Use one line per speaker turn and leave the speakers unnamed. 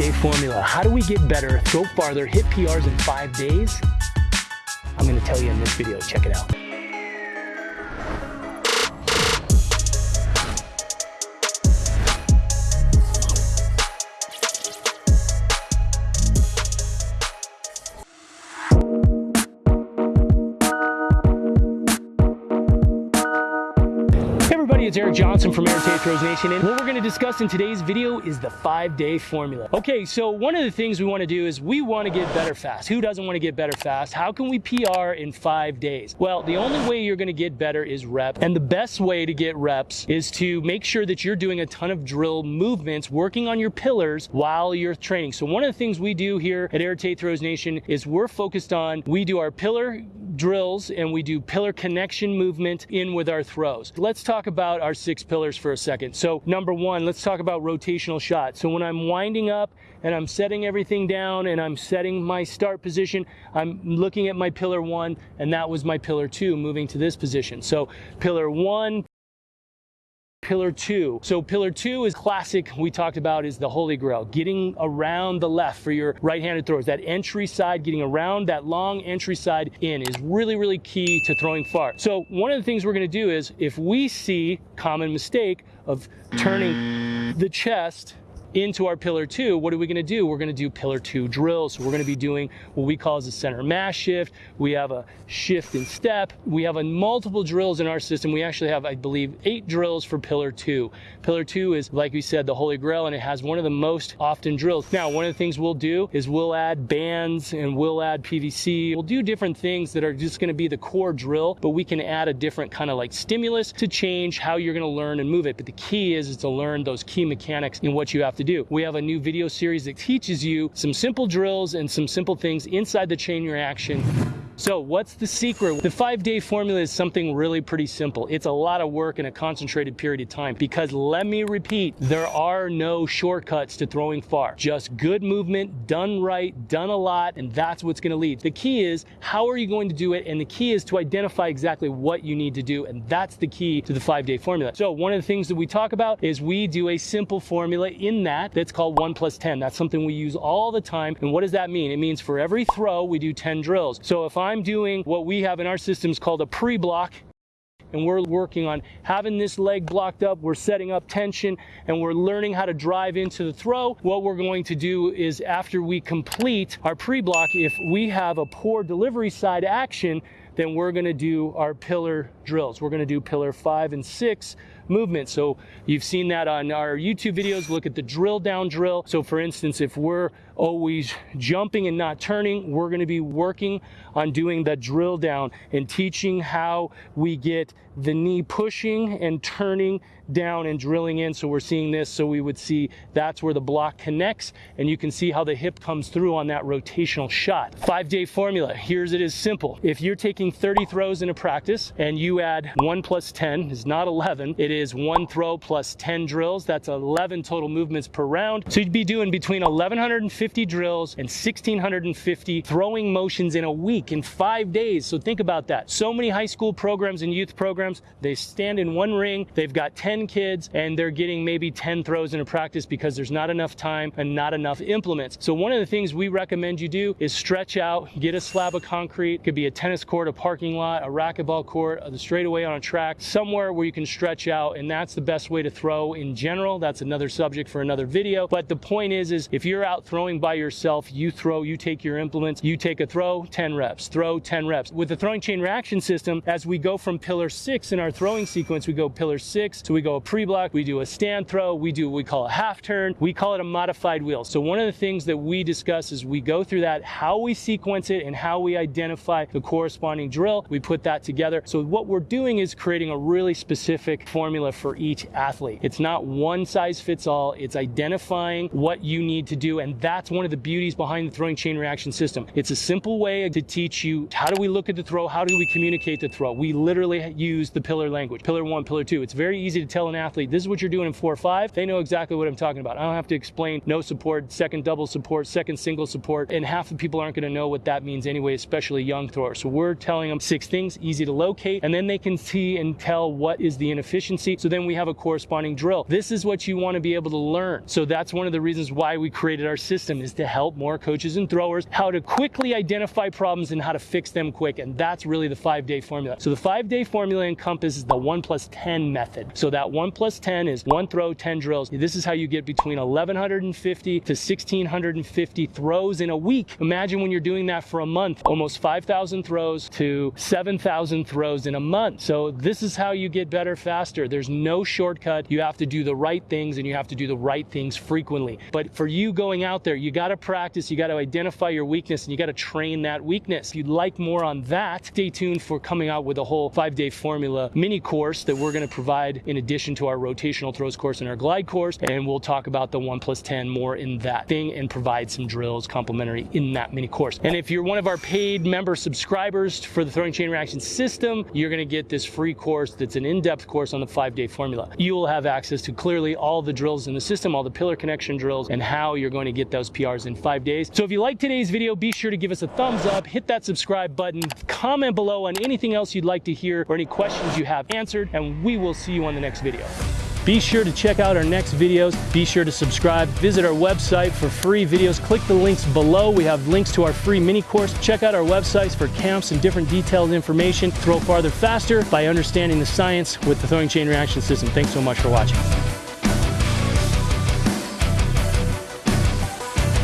day formula. How do we get better, throw farther, hit PRs in five days? I'm gonna tell you in this video, check it out. It's Eric Johnson from Eric Tate Throws Nation, and what we're gonna discuss in today's video is the five-day formula. Okay, so one of the things we wanna do is we wanna get better fast. Who doesn't wanna get better fast? How can we PR in five days? Well, the only way you're gonna get better is rep, and the best way to get reps is to make sure that you're doing a ton of drill movements, working on your pillars while you're training. So one of the things we do here at Eric Tate Throws Nation is we're focused on, we do our pillar drills and we do pillar connection movement in with our throws. Let's talk about our six pillars for a second. So number one, let's talk about rotational shot. So when I'm winding up and I'm setting everything down and I'm setting my start position, I'm looking at my pillar one and that was my pillar two moving to this position. So pillar one, pillar two. So pillar two is classic we talked about is the holy grail, getting around the left for your right-handed throwers. That entry side, getting around that long entry side in is really, really key to throwing far. So one of the things we're gonna do is if we see common mistake of turning the chest into our pillar two, what are we gonna do? We're gonna do pillar two drills. So we're gonna be doing what we call as a center mass shift. We have a shift in step. We have a multiple drills in our system. We actually have, I believe, eight drills for pillar two. Pillar two is, like we said, the holy grail, and it has one of the most often drills. Now, one of the things we'll do is we'll add bands and we'll add PVC. We'll do different things that are just gonna be the core drill, but we can add a different kind of like stimulus to change how you're gonna learn and move it. But the key is, is to learn those key mechanics in what you have do. We have a new video series that teaches you some simple drills and some simple things inside the chain reaction so what's the secret? The five day formula is something really pretty simple. It's a lot of work in a concentrated period of time because let me repeat, there are no shortcuts to throwing far. Just good movement, done right, done a lot, and that's what's gonna lead. The key is, how are you going to do it? And the key is to identify exactly what you need to do. And that's the key to the five day formula. So one of the things that we talk about is we do a simple formula in that that's called one plus 10. That's something we use all the time. And what does that mean? It means for every throw, we do 10 drills. So if I'm I'm doing what we have in our systems called a pre-block and we're working on having this leg blocked up. We're setting up tension and we're learning how to drive into the throw. What we're going to do is after we complete our pre-block, if we have a poor delivery side action, then we're gonna do our pillar drills. We're gonna do pillar five and six movement. So you've seen that on our YouTube videos. Look at the drill down drill. So for instance, if we're always jumping and not turning, we're going to be working on doing the drill down and teaching how we get the knee pushing and turning down and drilling in. So we're seeing this. So we would see that's where the block connects and you can see how the hip comes through on that rotational shot. Five day formula. Here's it is simple. If you're taking 30 throws in a practice and you add one plus 10 is not 11, it is one throw plus 10 drills. That's 11 total movements per round. So you'd be doing between 1150 1,150 drills and 1,650 throwing motions in a week, in five days. So think about that. So many high school programs and youth programs, they stand in one ring, they've got 10 kids, and they're getting maybe 10 throws in a practice because there's not enough time and not enough implements. So one of the things we recommend you do is stretch out, get a slab of concrete. It could be a tennis court, a parking lot, a racquetball court, the straightaway on a track, somewhere where you can stretch out, and that's the best way to throw in general. That's another subject for another video. But the point is, is if you're out throwing by yourself, you throw, you take your implements, you take a throw, 10 reps, throw 10 reps. With the throwing chain reaction system, as we go from pillar six in our throwing sequence, we go pillar six, so we go a pre-block, we do a stand throw, we do what we call a half turn, we call it a modified wheel. So one of the things that we discuss is we go through that, how we sequence it and how we identify the corresponding drill, we put that together. So what we're doing is creating a really specific formula for each athlete. It's not one size fits all, it's identifying what you need to do, and that's one of the beauties behind the throwing chain reaction system. It's a simple way to teach you how do we look at the throw, how do we communicate the throw. We literally use the pillar language. Pillar one, pillar two. It's very easy to tell an athlete, this is what you're doing in four or five. They know exactly what I'm talking about. I don't have to explain no support, second double support, second single support, and half the people aren't gonna know what that means anyway, especially young throwers. So we're telling them six things, easy to locate, and then they can see and tell what is the inefficiency. So then we have a corresponding drill. This is what you wanna be able to learn. So that's one of the reasons why we created our system is to help more coaches and throwers how to quickly identify problems and how to fix them quick. And that's really the five day formula. So the five day formula encompasses the one plus 10 method. So that one plus 10 is one throw, 10 drills. This is how you get between 1150 to 1650 throws in a week. Imagine when you're doing that for a month, almost 5,000 throws to 7,000 throws in a month. So this is how you get better faster. There's no shortcut. You have to do the right things and you have to do the right things frequently. But for you going out there, you got to practice, you got to identify your weakness and you got to train that weakness. If you'd like more on that, stay tuned for coming out with a whole five day formula mini course that we're going to provide in addition to our rotational throws course and our glide course. And we'll talk about the one plus 10 more in that thing and provide some drills complimentary in that mini course. And if you're one of our paid member subscribers for the throwing chain reaction system, you're going to get this free course that's an in-depth course on the five day formula. You will have access to clearly all the drills in the system, all the pillar connection drills, and how you're going to get those PRs in five days. So if you like today's video, be sure to give us a thumbs up, hit that subscribe button, comment below on anything else you'd like to hear or any questions you have answered, and we will see you on the next video. Be sure to check out our next videos. Be sure to subscribe. Visit our website for free videos. Click the links below. We have links to our free mini course. Check out our websites for camps and different detailed information. Throw farther faster by understanding the science with the throwing chain reaction system. Thanks so much for watching.